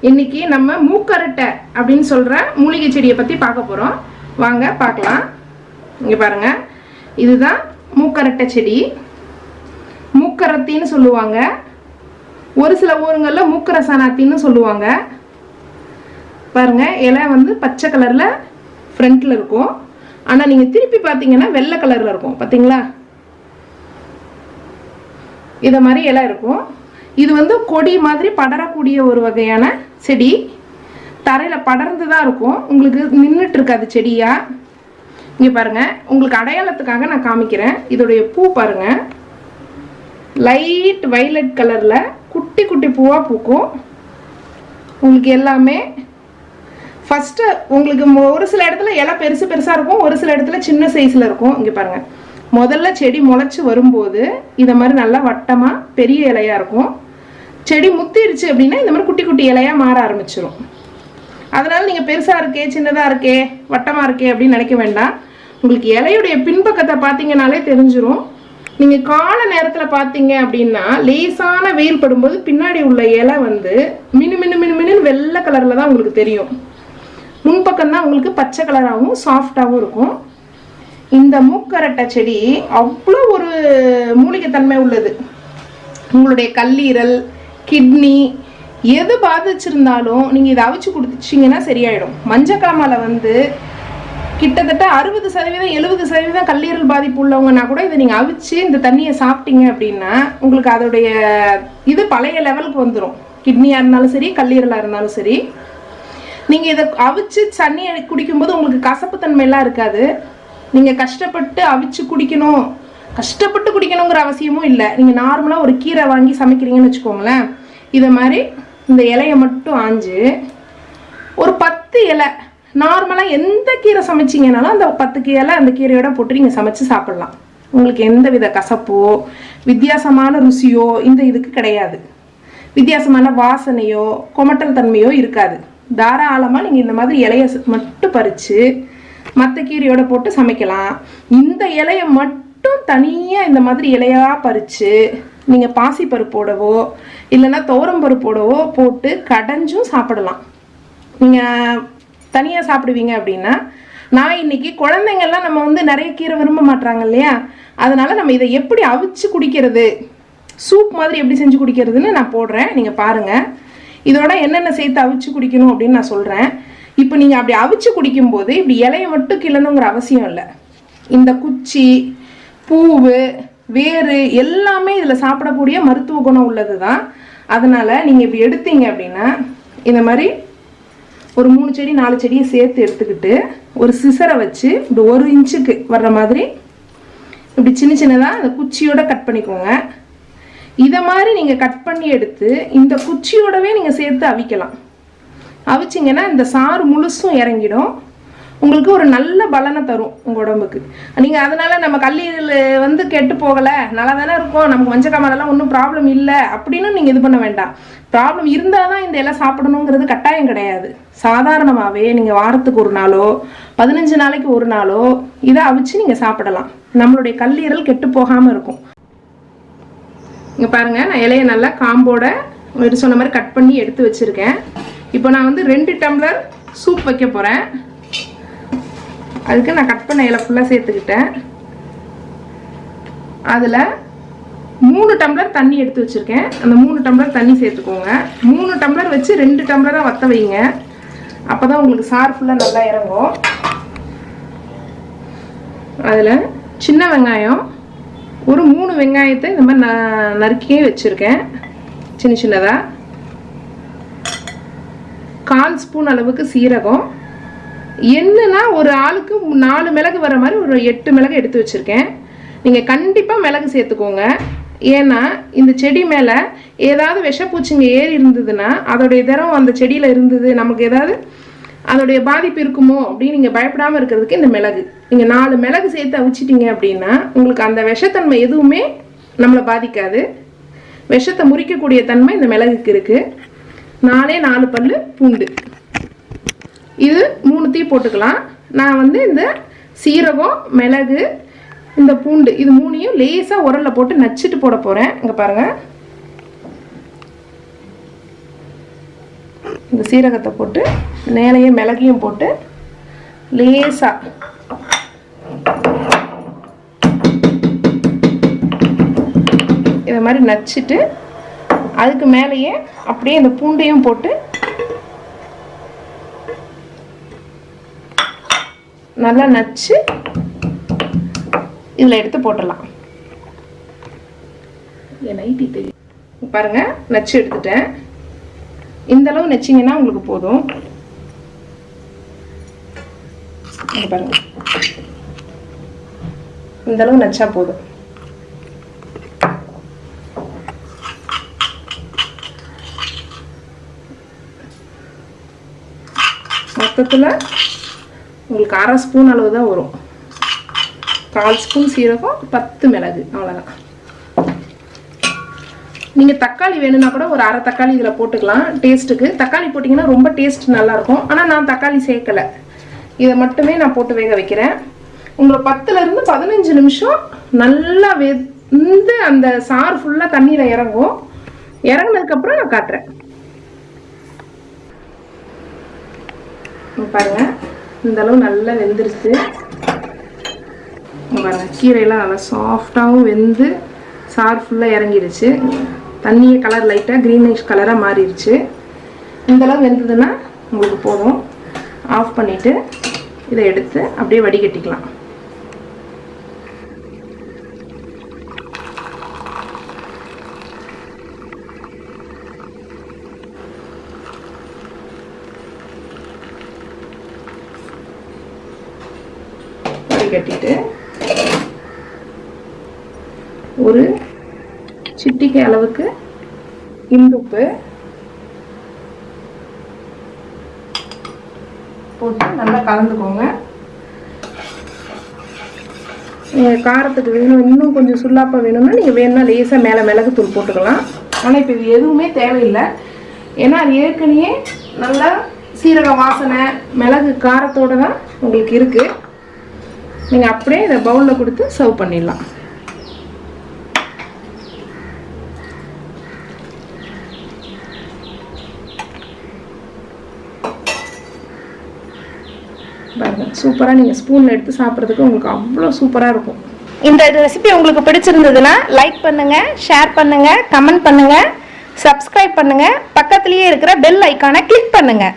இன்னைக்கு நம்ம மூக்கரட்டை அப்படின்னு சொல்ற மூலிகை செடியை பத்தி பார்க்க போறோம். வாங்க பார்க்கலாம். இங்க பாருங்க. இதுதான் மூக்கரட்டை செடி. மூக்கரத்தின்னு சொல்லுவாங்க. ஒரு சில ஊருங்களில் மூக்கரசனாத்தின்னு சொல்லுவாங்க. பாருங்க இலை வந்து பச்சை கலரில் ஃப்ரண்ட்ல இருக்கும். ஆனால் நீங்கள் திருப்பி பார்த்தீங்கன்னா வெள்ளை கலரில் இருக்கும். பார்த்தீங்களா இதை மாதிரி இலை இருக்கும். இது வந்து கொடி மாதிரி படரக்கூடிய ஒரு வகையான செடி. தரையில் படர்ந்து தான் இருக்கும். உங்களுக்கு நின்றுட்டு இருக்காது செடியாக இங்கே பாருங்கள் உங்களுக்கு அடையாளத்துக்காக நான் காமிக்கிறேன். இதோடைய பூ பாருங்கள் லைட் வைலட் கலரில் குட்டி குட்டி பூவாக பூக்கும். உங்களுக்கு எல்லாமே ஃபஸ்ட்டு உங்களுக்கு ஒரு சில இடத்துல இலை பெருசு பெருசாக இருக்கும். ஒரு சில இடத்துல சின்ன சைஸில் இருக்கும். இங்கே பாருங்கள் முதல்ல செடி முளைச்சி வரும்போது இதை மாதிரி நல்லா வட்டமாக பெரிய இலையாக இருக்கும். செடி முத்திருச்சு அப்படின்னா இந்த மாதிரி குட்டி குட்டி இலையாக மாற ஆரம்பிச்சிடும் அதனால நீங்கள் பெருசாக இருக்கே சின்னதாக இருக்கே வட்டமாக இருக்கே அப்படின்னு நினைக்க வேண்டாம். உங்களுக்கு இலையுடைய பின்பக்கத்தை பார்த்தீங்கனாலே தெரிஞ்சிடும் நீங்கள் கால நேரத்தில் பார்த்தீங்க அப்படின்னா லேசான வெயில் படும்போது பின்னாடி உள்ள இலை வந்து மினு மினு மினு மினுன்னு வெள்ளை கலரில் தான் உங்களுக்கு தெரியும். முன்பக்கம் தான் உங்களுக்கு பச்சை கலராகவும் சாஃப்டாகவும் இருக்கும். இந்த மூக்கரட்டை செடி அவ்வளோ ஒரு மூலிகைத்தன்மை உள்ளது. உங்களுடைய கல்லீரல் கிட்னி எது பாதிச்சிருந்தாலும் நீங்கள் இதை அவிச்சு குடிச்சிங்கன்னா சரியாயிடும். மஞ்சக்காமலை வந்து கிட்டத்தட்ட அறுபது சதவீதம் எழுபது சதவீதம் கல்லீரல் பாதிப்பு உள்ளவங்கன்னா கூட இதை நீங்கள் அவிச்சு இந்த தண்ணியை சாப்பிட்டீங்க அப்படின்னா உங்களுக்கு அதோடைய இது பழைய லெவலுக்கு வந்துடும் கிட்னியாக இருந்தாலும் சரி கல்லீரலாக இருந்தாலும் சரி. நீங்கள் இதை அவிச்சு தண்ணியை குடிக்கும்போது உங்களுக்கு கசப்பு தன்மையெல்லாம் இருக்காது. நீங்கள் கஷ்டப்பட்டு அவிச்சு குடிக்கணும். கஷ்டப்பட்டு குடிக்கணுங்கிற அவசியமும் இல்லை. நீங்கள் நார்மலாக ஒரு கீரை வாங்கி சமைக்கிறீங்கன்னு வச்சுக்கோங்களேன். இதை மாதிரி இந்த இலையை மட்டும் ஆஞ்சு ஒரு பத்து இலை நார்மலாக எந்த கீரை சமைச்சிங்கனாலும் அந்த பத்து இலை அந்த கீரையோட போட்டு நீங்கள் சமைச்சு சாப்பிட்லாம். உங்களுக்கு எந்த வித கசப்போ வித்தியாசமான ருசியோ இந்த இதுக்கு கிடையாது. வித்தியாசமான வாசனையோ கொமட்டல் தன்மையோ இருக்காது. தாராளமாக நீங்கள் இந்த மாதிரி இலையை மட்டும் பறித்து மற்ற கீரையோட போட்டு சமைக்கலாம். இந்த இலையை மட்டும் தனியாக இந்த மாதிரி இலையாக பறித்து நீங்கள் பாசிப்பருப்போடவோ இல்லைன்னா துவரம் பருப்போடவோ போட்டு கடைஞ்சும் சாப்பிடலாம். நீங்கள் தனியாக சாப்பிடுவீங்க அப்படின்னா நான் இன்னைக்கு குழந்தைங்கள்லாம் நம்ம வந்து நிறைய கீரை விரும்ப மாட்றாங்க இல்லையா? அதனால் நம்ம இதை எப்படி அவிச்சு குடிக்கிறது? சூப் மாதிரி எப்படி செஞ்சு குடிக்கிறதுன்னு நான் போடுறேன். நீங்கள் பாருங்கள் இதோட என்னென்ன சேர்த்து அவிச்சு குடிக்கணும் அப்படின்னு நான் சொல்கிறேன் இப்போ நீங்கள் அப்படி அவிச்சு குடிக்கும்போது இப்படி இலையை மட்டும் கிளணுங்கிற அவசியம் இல்லை. இந்த குச்சி பூவு வேறு எல்லாமே இதில் சாப்பிடக்கூடிய மருத்துவ குணம் உள்ளது தான் அதனால் நீங்கள் இப்படி எடுத்தீங்க அப்படின்னா இந்த மாதிரி ஒரு மூணு செடி நாலு செடியை சேர்த்து எடுத்துக்கிட்டு ஒரு சிசரை வச்சு இப்படி ஒரு இன்ச்சுக்கு வர்ற மாதிரி இப்படி சின்ன சின்னதாக அந்த குச்சியோட கட் பண்ணிக்கோங்க. இதை மாதிரி நீங்கள் கட் பண்ணி எடுத்து இந்த குச்சியோடவே நீங்கள் சேர்த்து அவிக்கலாம். அவிச்சிங்கன்னா இந்த சாறு முழுசும் இறங்கிடும். உங்களுக்கு ஒரு நல்ல பலனை தரும் உங்கள் உடம்புக்கு. நீங்கள் அதனால நம்ம கல்லீரல் வந்து கெட்டு போகலை நல்லா தானே இருக்கும் நமக்கு மஞ்சக்காமலெல்லாம் ஒன்றும் ப்ராப்ளம் இல்லை அப்படின்னு நீங்கள் இது பண்ண வேண்டாம். ப்ராப்ளம் இருந்தால் தான் இந்த எல்லாம் சாப்பிடணுங்கிறது கட்டாயம் கிடையாது. சாதாரணமாகவே நீங்கள் வாரத்துக்கு ஒரு நாளோ பதினஞ்சு நாளைக்கு ஒரு நாளோ இதை அவிச்சு நீங்கள் சாப்பிடலாம். நம்மளுடைய கல்லீரல் கெட்டு போகாமல் இருக்கும். இங்கே பாருங்கள் நான் இலையை நல்லா காம்போட ஒரு சொன்ன மாதிரி கட் பண்ணி எடுத்து வச்சுருக்கேன். இப்போ நான் வந்து ரெண்டு டம்ளர் சூப் வைக்க போகிறேன் அதுக்கு நான் கட் பண்ண இலை ஃபுல்லாக சேர்த்துக்கிட்டேன். அதில் மூணு டம்ளர் தண்ணி எடுத்து வச்சுருக்கேன். அந்த மூணு டம்ளர் தண்ணி சேர்த்துக்கோங்க. மூணு டம்ளர் வச்சு ரெண்டு டம்ளராக வற்ற வைங்க. அப்போ தான் உங்களுக்கு சார் ஃபுல்லாக நல்லா இறங்கும். அதில் சின்ன வெங்காயம் ஒரு மூணு வெங்காயத்தை இந்த மாதிரி ந நறுக்கியே வச்சுருக்கேன். சின்ன சின்னதாக கால் ஸ்பூன் அளவுக்கு சீரகம். என்னன்னா ஒரு ஆளுக்கு நாலு மிளகு வர மாதிரி ஒரு எட்டு மிளகு எடுத்து வச்சுருக்கேன். நீங்கள் கண்டிப்பாக மிளகு சேர்த்துக்கோங்க. ஏன்னா இந்த செடி மேலே ஏதாவது விஷப்பூச்சிங்க ஏறி இருந்ததுன்னா அதோடைய திரம் அந்த செடியில் இருந்தது நமக்கு ஏதாவது அதோடைய பாதிப்பு இருக்குமோ அப்படின்னு நீங்கள் பயப்படாமல் இருக்கிறதுக்கு இந்த மிளகு. நீங்கள் நாலு மிளகு சேர்த்து அவிச்சிட்டிங்க அப்படின்னா உங்களுக்கு அந்த விஷத்தன்மை எதுவுமே நம்மளை பாதிக்காது. விஷத்தை முறிக்கக்கூடிய தன்மை இந்த மிளகுக்கு இருக்குது நாலே நாலு பல் பூண்டு. இது மூணுத்தையும் போட்டுக்கலாம். நான் வந்து இந்த சீரகம் மிளகு இந்த பூண்டு இது மூணையும் லேசாக உரல்ல போட்டு நச்சுட்டு போட போகிறேன் இங்கே பாருங்கள் இந்த சீரகத்தை போட்டு மேலேயே மிளகையும் போட்டு லேசாக இதை மாதிரி நச்சுட்டு அதுக்கு மேலேயே அப்படியே இந்த பூண்டையும் போட்டு நல்லா நச்சு இதில் எடுத்து போட்டுடலாம். நைட்டி தெரியும். பாருங்க நச்சு எடுத்துட்டேன். இந்த அளவு நச்சிங்கன்னா உங்களுக்கு போதும். பாருங்க. இந்த அளவு நச்சா போதும். மொத்தத்தில் உங்களுக்கு அரை ஸ்பூன் அளவு தான் வரும். கால் ஸ்பூன் சீரகம் பத்து மிளகு அவ்வளோதான் நீங்கள் தக்காளி வேணும்னா கூட ஒரு அரை தக்காளி இதில் போட்டுக்கலாம். டேஸ்ட்டுக்கு தக்காளி போட்டிங்கன்னா ரொம்ப டேஸ்ட் நல்லாயிருக்கும். ஆனால் நான் தக்காளி சேர்க்கலை. இதை மட்டுமே நான் போட்டு வேக வைக்கிறேன். உங்களை பத்துலேருந்து பதினஞ்சு நிமிஷம் நல்லா வெந்து அந்த சாறு ஃபுல்லாக தண்ணியில் இறங்கும். இறங்குனதுக்கப்புறம் நான் காட்டுறேன். பாருங்கள் இந்த அளவு நல்லா வெந்துருச்சு. கீரையெல்லாம் நல்லா சாஃப்டாகவும் வெந்து சார் ஃபுல்லாக இறங்கிருச்சு. தண்ணியை கலர் லைட்டாக க்ரீனிஷ் கலராக மாறிடுச்சு இந்தளவு வெந்ததுன்னா உங்களுக்கு போதும். ஆஃப் பண்ணிவிட்டு இதை எடுத்து அப்படியே வடிகட்டிக்கலாம். கட்டிட்டு ஒரு சிட்டிகை அளவுக்கு இந்துப்பு போட்டு நல்லா கலந்துக்கோங்க. நீங்கள் காரத்துக்கு வேணும் இன்னும் கொஞ்சம் சுல்லாப்பாக வேணும்னா நீங்கள் வேணும்னா லேசாக மேலே மிளகு தூள் போட்டுக்கலாம். ஆனால் இப்போ இது எதுவுமே தேவையில்லை. ஏன்னா அது ஏற்கனவே நல்லா சீரக வாசனை மிளகு காரத்தோடு தான் உங்களுக்கு இருக்குது நீங்கள் அப்படியே இதை பவுலில் கொடுத்து சர்வ் பண்ணிடலாம். சூப்பராக நீங்கள் ஸ்பூனில் எடுத்து சாப்பிட்றதுக்கு உங்களுக்கு அவ்வளோ சூப்பராக இருக்கும். இந்த ரெசிபி உங்களுக்கு பிடிச்சிருந்ததுன்னா லைக் பண்ணுங்கள் ஷேர் பண்ணுங்கள் கமெண்ட் பண்ணுங்கள் சப்ஸ்கிரைப் பண்ணுங்கள் பக்கத்துலேயே இருக்கிற பெல் ஐக்கானை கிளிக் பண்ணுங்கள்